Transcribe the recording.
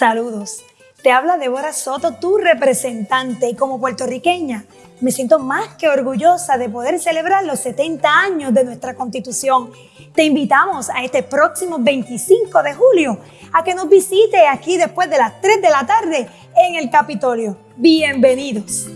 Saludos. Te habla Débora Soto, tu representante, y como puertorriqueña me siento más que orgullosa de poder celebrar los 70 años de nuestra Constitución. Te invitamos a este próximo 25 de julio a que nos visite aquí después de las 3 de la tarde en el Capitolio. Bienvenidos.